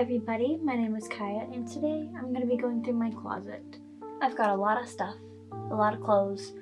everybody, my name is Kaya and today I'm going to be going through my closet. I've got a lot of stuff, a lot of clothes,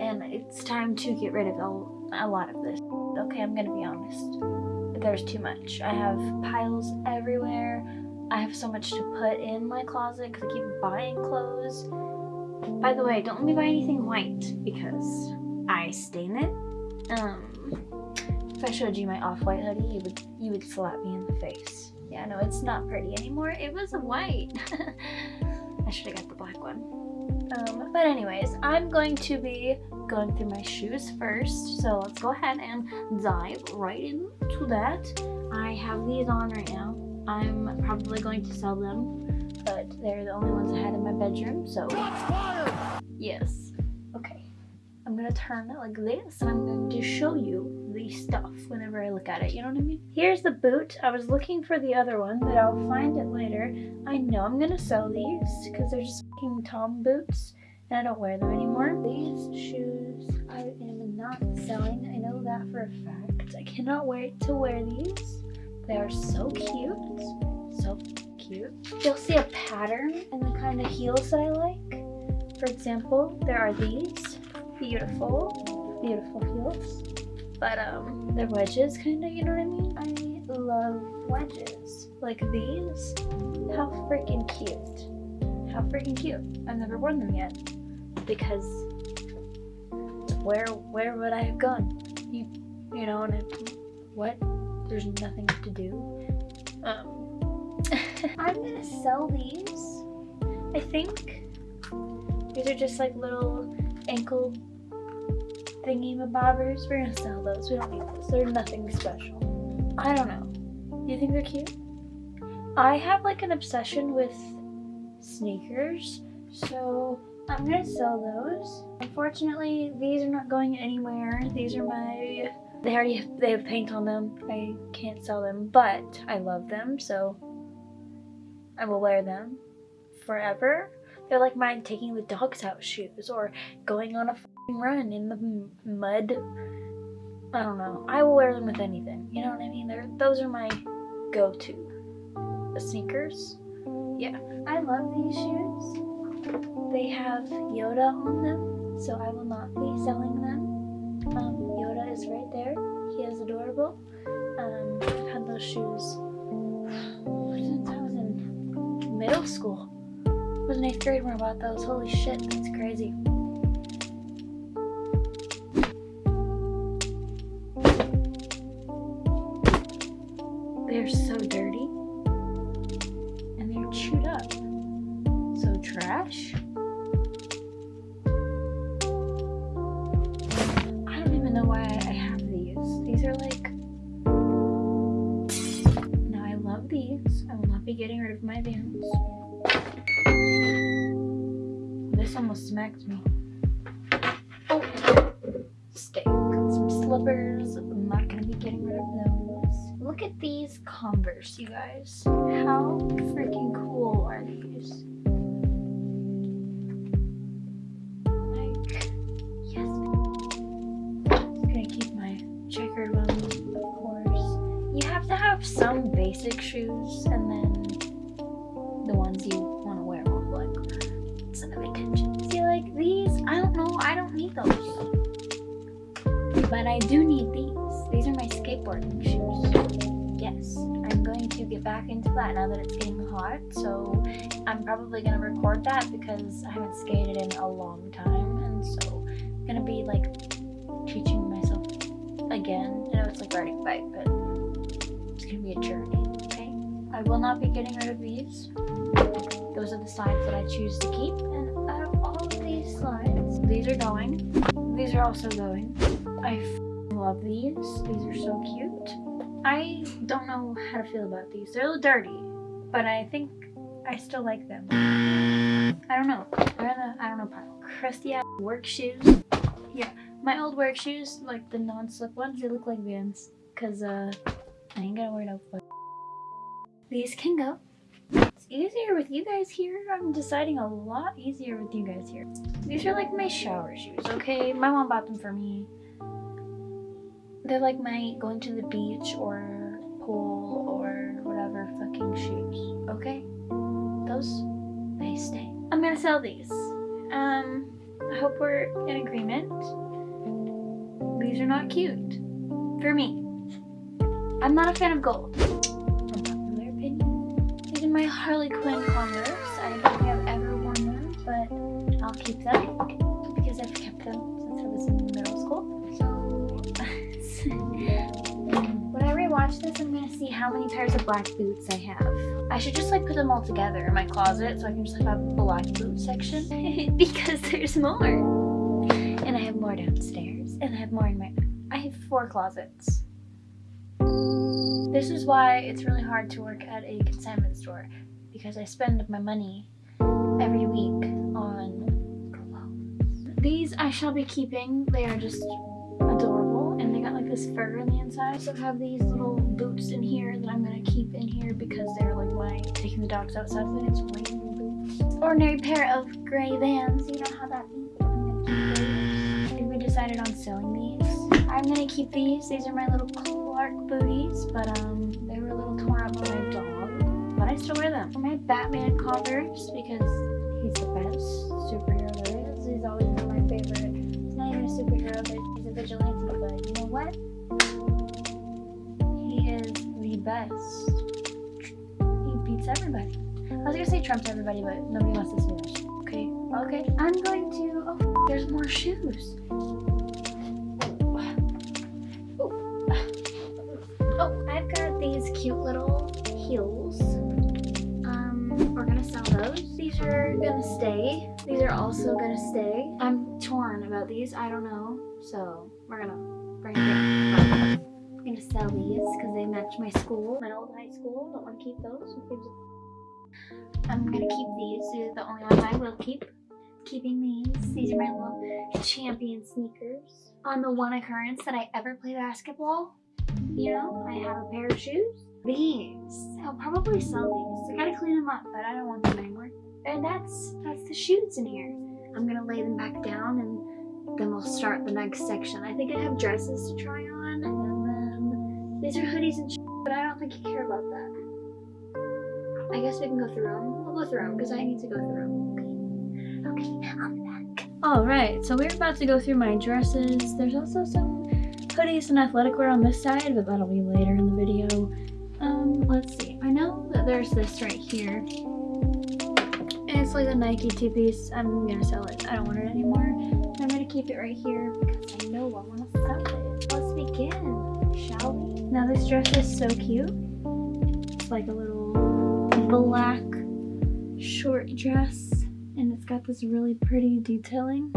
and it's time to get rid of a, a lot of this. Okay, I'm going to be honest. There's too much. I have piles everywhere. I have so much to put in my closet because I keep buying clothes. By the way, don't let me buy anything white because I stain it. Um, if I showed you my off-white hoodie, you would you would slap me in the face. Yeah, no, it's not pretty anymore. It was white. I should have got the black one. Um, but anyways, I'm going to be going through my shoes first. So let's go ahead and dive right into that. I have these on right now. I'm probably going to sell them, but they're the only ones I had in my bedroom, so yes. Okay, I'm gonna turn it like this, and I'm going to show you the stuff whenever I look at it, you know what I mean? Here's the boot. I was looking for the other one, but I'll find it later. I know I'm gonna sell these because they're just fucking Tom boots and I don't wear them anymore. These shoes I am not selling. I know that for a fact. I cannot wait to wear these. They are so cute. So cute. You'll see a pattern in the kind of heels that I like. For example, there are these beautiful, beautiful heels but um, they're wedges kind of, you know what I mean? I love wedges. Like these, how freaking cute. How freaking cute. I've never worn them yet because where where would I have gone? You you know what? There's nothing to do. Um, I'm gonna sell these. I think these are just like little ankle thingy-mabobbers. We're gonna sell those. We don't need those. They're nothing special. I don't know. You think they're cute? I have like an obsession with sneakers, so I'm gonna sell those. Unfortunately, these are not going anywhere. These are my, they already have, they have paint on them. I can't sell them, but I love them, so I will wear them forever. They're like my taking the dogs out shoes or going on a run in the mud. I don't know. I will wear them with anything. You know what I mean? They're, those are my go-to. The sneakers. Yeah. I love these shoes. They have Yoda on them, so I will not be selling them. Um, Yoda is right there. He is adorable. Um, I've had those shoes since I was in middle school. I was in 8th grade when I bought those. Holy shit, that's crazy. My Vans. This almost smacked me. Oh! Stay. Got some slippers. I'm not to be getting rid of those. Look at these Converse, you guys. How freaking cool are these? Yes. Gonna keep my checkered ones, of course. You have to have some basic shoes, and But I do need these. These are my skateboarding shoes yes, I'm going to get back into that now that it's getting hot. So I'm probably going to record that because I haven't skated in a long time. And so I'm going to be like teaching myself again. I know it's like riding a bike, but it's going to be a journey, okay? I will not be getting rid of these. Those are the slides that I choose to keep. And out of all of these slides, these are going. These are also going. I love these. These are so cute. I don't know how to feel about these. They're a little dirty, but I think I still like them. I don't know. They're the, I don't know, pile. crusty ass work shoes. Yeah, my old work shoes, like the non-slip ones, they look like Vans. Cause uh, I ain't gonna wear no foot. These can go. It's easier with you guys here. I'm deciding a lot easier with you guys here. These are like my shower shoes, okay? My mom bought them for me. They're like my going to the beach or pool or whatever fucking shoes, okay? Those, they stay. I'm gonna sell these. Um, I hope we're in agreement. These are not cute. For me. I'm not a fan of gold. Unpopular opinion. These are my Harley Quinn Converse. I don't think I've ever worn them, but I'll keep them because I've kept them since I was in middle school. When I rewatch this, I'm gonna see how many pairs of black boots I have. I should just like put them all together in my closet so I can just have a black boot section because there's more. And I have more downstairs and I have more in my, I have four closets. This is why it's really hard to work at a consignment store because I spend my money every week on clothes. These I shall be keeping. They are just got like this fur on the inside. I also have these little boots in here that I'm gonna keep in here because they're like my taking the dogs outside with it's raining boots. Ordinary pair of gray vans. You know how that means. We decided on selling these. I'm gonna keep these. These are my little Clark booties, but um, they were a little torn up by my dog. But I still wear them. For My Batman Converse because he's the best superhero there is. He's always been my favorite. Superhero, a vigilante. But you know what? He is the best. He beats everybody. I was gonna say trumps everybody, but nobody wants to see that. Okay, okay. I'm going to. Oh, there's more shoes. Oh, I've got these cute little heels. Um, we're gonna sell those. These are gonna stay. These are also gonna stay. I'm torn about these. I don't know. So we're gonna bring it. I'm gonna sell these because they match my school, my old high school. Don't want to keep those. I'm gonna keep these. These are the only ones I will keep. Keeping these. These are my little champion sneakers. On the one occurrence that I ever play basketball, you know, I have a pair of shoes. These, I'll probably sell these. I gotta clean them up, but I don't want them anymore. And that's that's the shoes in here. I'm gonna lay them back down and then we'll start the next section. I think I have dresses to try on, and then these are hoodies and but I don't think you care about that. I guess we can go through them. We'll go through them because I need to go through them. Okay, okay, I'll be back. All right, so we're about to go through my dresses. There's also some hoodies and athletic wear on this side, but that'll be later in the video. Um, let's see. I know that there's this right here. Like a Nike two-piece. I'm gonna sell it. I don't want it anymore. I'm gonna keep it right here because I know I want to sell it. Let's begin, shall we? Now this dress is so cute. It's like a little black short dress. And it's got this really pretty detailing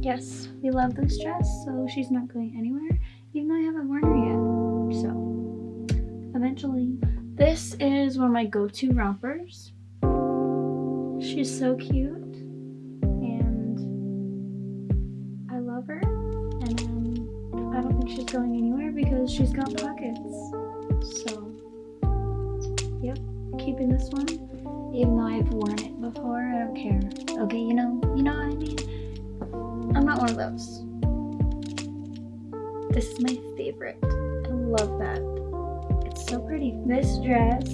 yes, we love this dress, so she's not going anywhere, even though I haven't worn her yet. So, eventually. This is one of my go-to rompers. She's so cute, and I love her, and I don't think she's going anywhere because she's got pockets. So, yep, keeping this one, even though I've worn it before, I don't care. Okay, you know, you know what I mean? I'm not one of those. This is my favorite. I love that. It's so pretty. This dress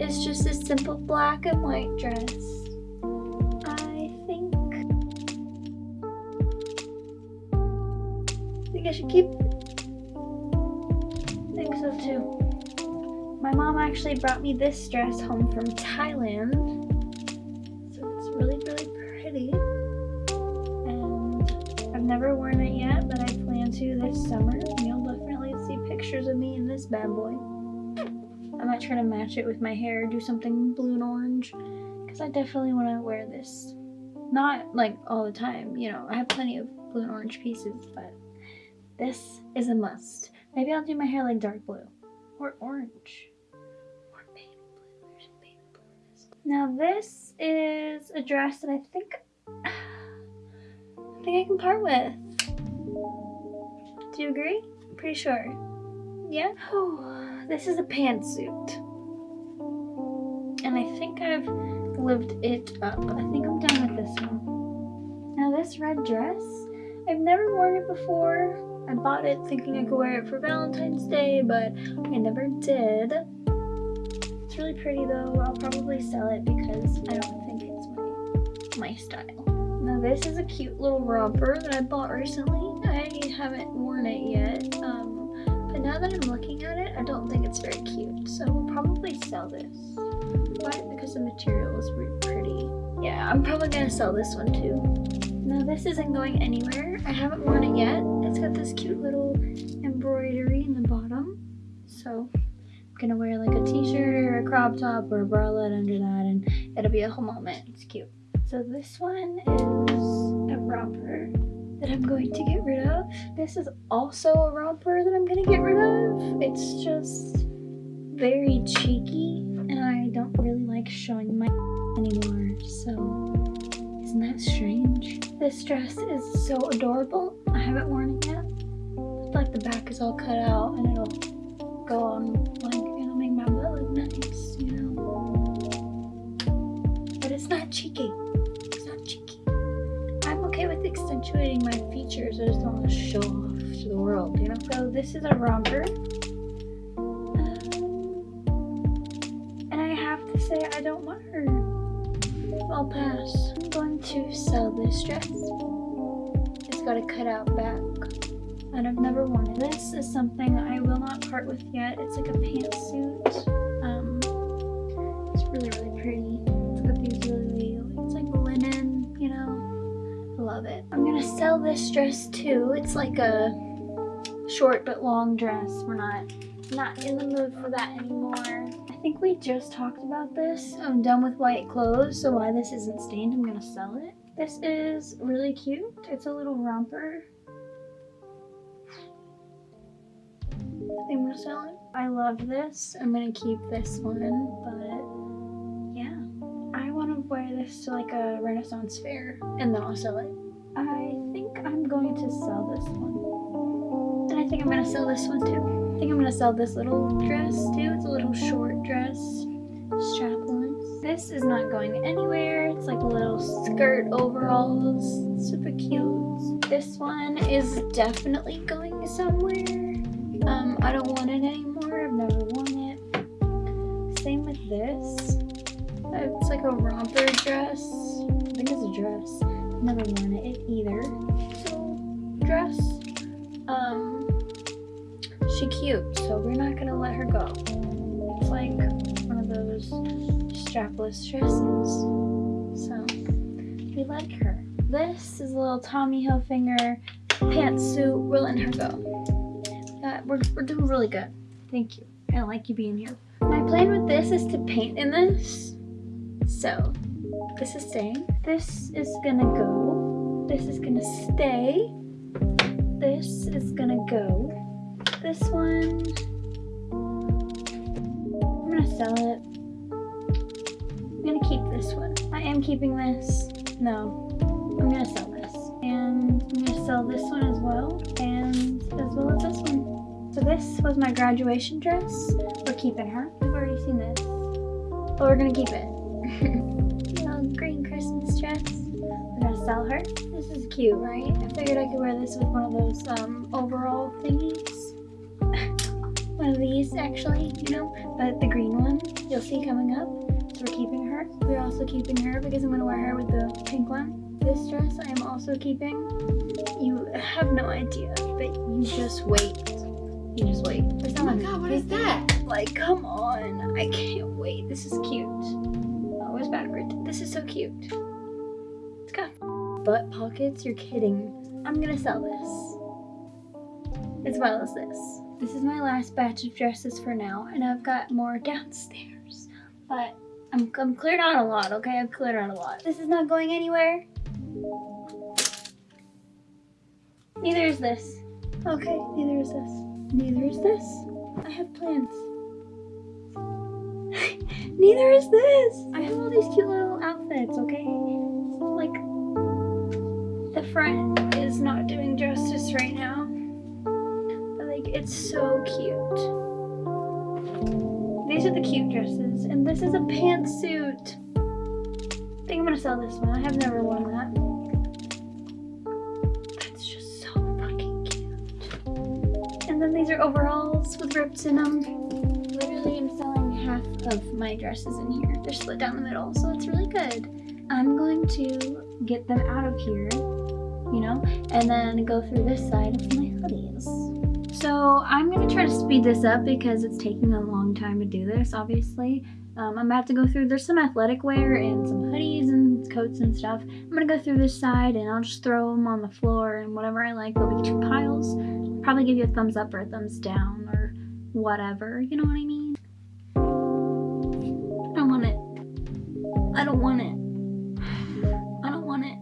is just a simple black and white dress. Think I should keep. I think so too. My mom actually brought me this dress home from Thailand. So it's really, really pretty And I've never worn it yet, but I plan to this summer. And you'll definitely see pictures of me in this bad boy. I might try to match it with my hair, do something blue and orange. Because I definitely want to wear this. Not like all the time, you know, I have plenty of blue and orange pieces, but this is a must. Maybe I'll do my hair like dark blue or orange. Now this is a dress that I think I think I can part with. Do you agree? Pretty sure. Yeah? Oh, this is a pantsuit. And I think I've lived it up. I think I'm done with this one. Now this red dress, I've never worn it before. I bought it thinking I could wear it for Valentine's Day, but I never did. It's really pretty though. I'll probably sell it because I don't think it's my, my style. Now this is a cute little romper that I bought recently. I haven't worn it yet. Um, but now that I'm looking at it, I don't think it's very cute. So we'll probably sell this. Why? Because the material is really pretty. Yeah, I'm probably gonna sell this one too. Now this isn't going anywhere. I haven't worn it yet. It's got this cute little embroidery in the bottom. So I'm gonna wear like a t-shirt or a crop top or a bralette under that and it'll be a whole moment. It's cute. So this one is a romper that I'm going to get rid of. This is also a romper that I'm gonna get rid of. It's just very cheeky and I don't really like showing my anymore. So isn't that strange? This dress is so adorable. I haven't worn it yet. It's like the back is all cut out and it'll go on like it'll make my butt look nice, you know. But it's not cheeky. It's not cheeky. I'm okay with accentuating my features. I just don't want to show off to the world, you know. So this is a romper. And I have to say I don't want her. I'll pass. I'm going to sell this dress. It's got a cutout back. And I've never worn it. This is something I will not part with yet. It's like a pantsuit. Um, it's really, really pretty. It's got these really, it's like linen, you know. I love it. I'm gonna sell this dress too. It's like a short but long dress. We're not, not in the mood for that anymore. I think we just talked about this. I'm done with white clothes, so why this isn't stained, I'm gonna sell it. This is really cute. It's a little romper. I'm gonna sell it. I love this. I'm gonna keep this one, but yeah. I wanna wear this to like a Renaissance fair and then I'll sell it. I think I'm going to sell this one. And I think I'm gonna sell this one too. I think I'm gonna sell this little dress too. It's a little short dress, strapless. This is not going anywhere. It's like a little skirt overalls, super cute. This one is definitely going somewhere. Um, I don't want it anymore. I've never worn it. Same with this. It's like a romper dress. I think it's a dress. Never worn it either. So, dress. Um, she cute, so we're not gonna let her go. It's like one of those strapless dresses. So we like her. This is a little Tommy Hilfiger pantsuit. We're letting her go. Uh, we're, we're doing really good. Thank you. I like you being here. My plan with this is to paint in this. So this is staying. This is gonna go. This is gonna stay. This is gonna go this one. I'm gonna sell it. I'm gonna keep this one. I am keeping this. No, I'm gonna sell this. And I'm gonna sell this one as well. And as well as this one. So this was my graduation dress. We're keeping her. We've already seen this. But we're gonna keep it. green Christmas dress. We're gonna sell her. This is cute, right? I figured I could wear this with one of those um, overall thingies one of these actually, you know, but the green one you'll see coming up. So we're keeping her. We're also keeping her because I'm going to wear her with the pink one. This dress I am also keeping. You have no idea, but you just wait. You just wait. Oh my god, what is that? Like, come on. I can't wait. This is cute. Oh, it's backward. This is so cute. It's got butt pockets. You're kidding. I'm going to sell this. As well as this. This is my last batch of dresses for now, and I've got more downstairs. But I'm, I'm cleared out a lot, okay? I've cleared out a lot. This is not going anywhere. Neither is this. Okay, neither is this. Neither is this. I have plans. neither is this. I have all these cute little outfits, okay? Like, the front is not doing justice right now. It's so cute. These are the cute dresses, and this is a pantsuit. I think I'm gonna sell this one. I have never worn that. That's just so fucking cute. And then these are overalls with rips in them. Literally, I'm selling half of my dresses in here. They're split down the middle, so it's really good. I'm going to get them out of here, you know, and then go through this side. So I'm going to try to speed this up because it's taking a long time to do this, obviously. Um, I'm about to go through, there's some athletic wear and some hoodies and coats and stuff. I'm going to go through this side and I'll just throw them on the floor and whatever I like, there'll be two piles. Probably give you a thumbs up or a thumbs down or whatever, you know what I mean? I don't want it. I don't want it. I don't want it.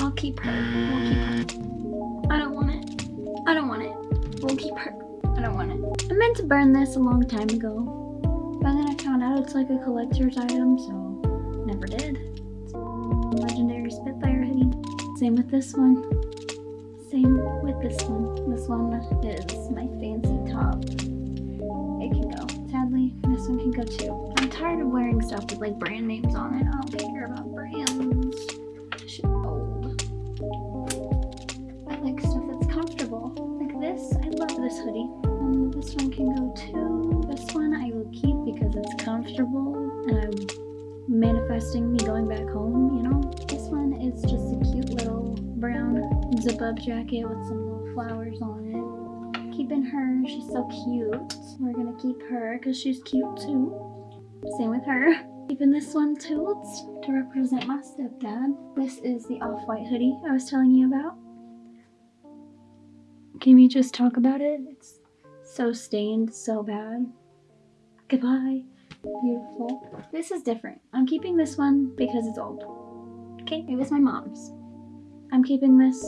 I'll keep her. We'll keep her. I don't want it. I don't want it. I don't want it. I meant to burn this a long time ago. But then I found out it's like a collector's item, so never did. Legendary Spitfire hoodie. Same with this one. Same with this one. This one is my fancy top. It can go. Sadly, this one can go too. I'm tired of wearing stuff with like brand names on it. I don't care about this hoodie. Um, this one can go too. This one I will keep because it's comfortable and I'm manifesting me going back home, you know? This one is just a cute little brown zip-up jacket with some little flowers on it. Keeping her, she's so cute. We're gonna keep her because she's cute too. Same with her. Keeping this one too, it's to represent my stepdad. This is the off-white hoodie I was telling you about. Can we just talk about it? It's so stained, so bad. Goodbye. Beautiful. This is different. I'm keeping this one because it's old. Okay, it was my mom's. I'm keeping this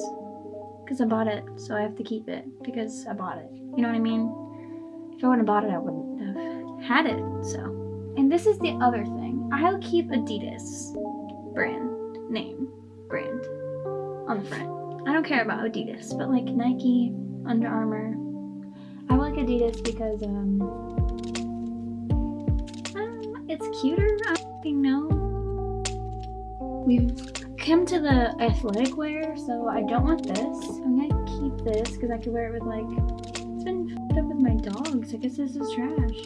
because I bought it, so I have to keep it because I bought it. You know what I mean? If I wouldn't have bought it, I wouldn't have had it, so. And this is the other thing. I'll keep Adidas brand, name, brand on the front. I don't care about Adidas, but like Nike, Under Armour. I like Adidas because um, it's cuter. I don't know. We've come to the athletic wear, so I don't want this. I'm gonna keep this because I could wear it with like. It's been up with my dogs. I guess this is trash.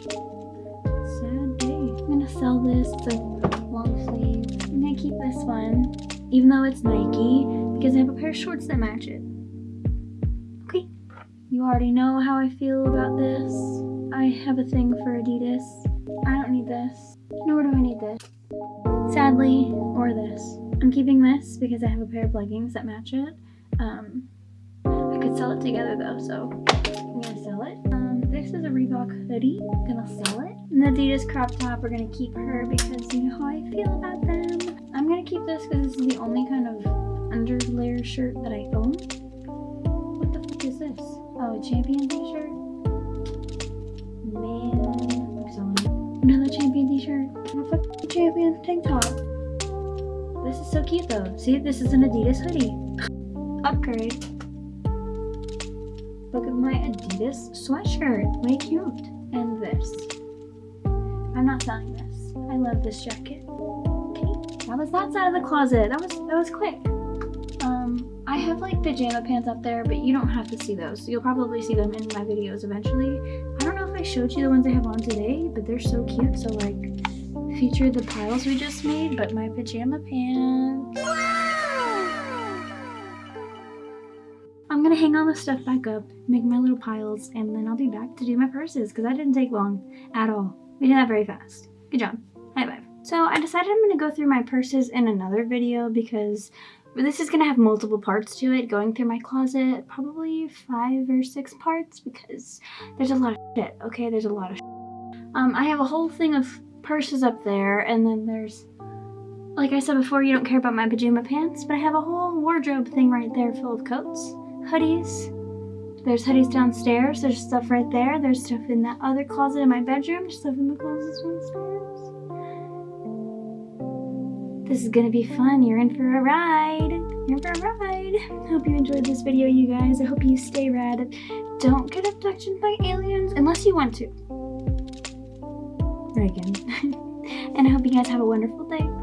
Sad day. I'm gonna sell this. It's a long sleeve. I'm gonna keep this one, even though it's Nike, because I have a pair of shorts that match it. Okay. You already know how I feel about this. I have a thing for Adidas. I don't need this. Nor do I need this. Sadly, or this. I'm keeping this because I have a pair of leggings that match it. Um, I could sell it together though, so I'm gonna sell it. Um, this is a Reebok hoodie. Gonna sell it. And the Adidas crop top, we're gonna keep her because you know how I feel about them. I'm gonna keep this because this is the only kind of underlayer shirt that I own. What the fuck is this? Oh, a champion t-shirt? Man, I'm selling. Another champion t-shirt. A fucking champion tank top. This is so cute though. See, this is an Adidas hoodie. Upgrade. Look at my Adidas sweatshirt. Way cute. And this. I'm not selling this. I love this jacket. Okay. That was that side of the closet. That was that was quick. I have like pajama pants up there, but you don't have to see those. You'll probably see them in my videos eventually. I don't know if I showed you the ones I have on today, but they're so cute. So like, feature the piles we just made, but my pajama pants. I'm gonna hang all the stuff back up, make my little piles, and then I'll be back to do my purses because that didn't take long at all. We did that very fast. Good job. High five. So I decided I'm gonna go through my purses in another video because this is gonna have multiple parts to it, going through my closet, probably five or six parts because there's a lot of shit, okay? There's a lot of. Um, I have a whole thing of purses up there and then there's, like I said before, you don't care about my pajama pants, but I have a whole wardrobe thing right there full of coats, hoodies. There's hoodies downstairs, there's stuff right there, there's stuff in that other closet in my bedroom, stuff in the closet downstairs. This is gonna be fun. You're in for a ride. You're in for a ride. I hope you enjoyed this video, you guys. I hope you stay rad. Don't get abducted by aliens unless you want to. Reagan. and I hope you guys have a wonderful day.